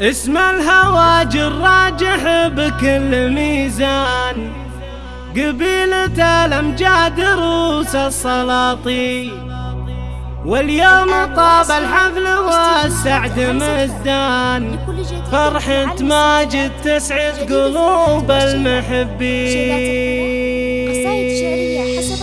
اسم الهوى جراجح بكل ميزان. قبيلة الأمجاد رؤوس السلاطين. واليوم طاب الحفل والسعد مزدان. فرحة ماجد تسعد قلوب المحبين. قصايد شعرية حسب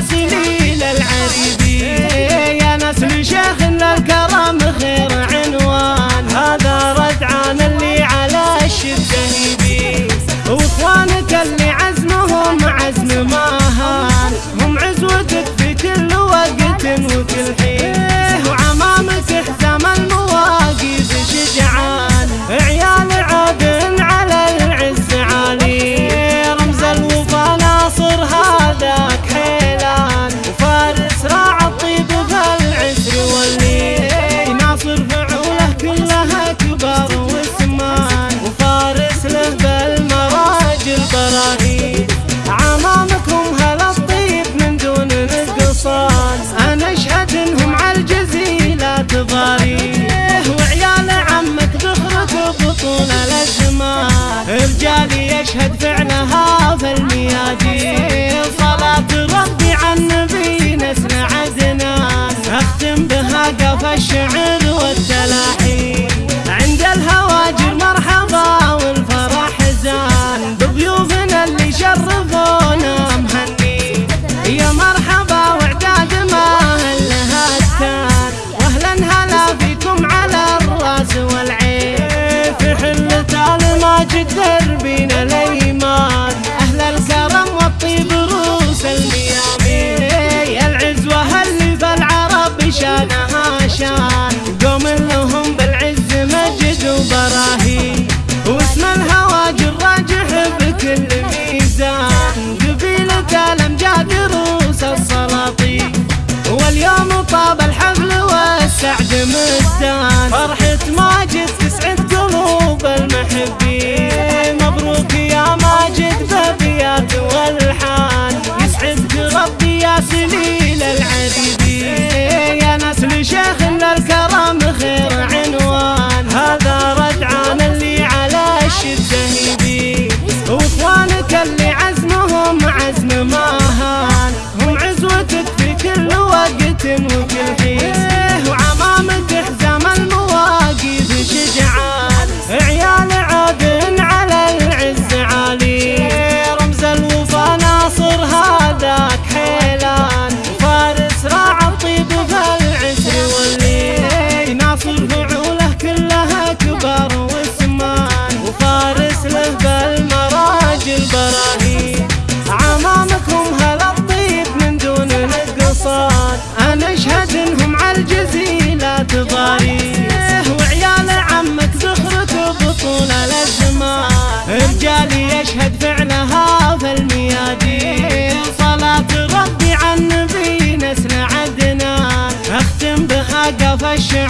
سليل العريبين. يشهد فعلها هذا الميادين. صلاة ربي عن النبي نسمع أذنان أختم بها قف الشعر. مستان فرحة ماجد تسعد قلوب المحبين. مبروك يا ماجد بابيات والحان. يسعدك ربي يا سليل العديد my.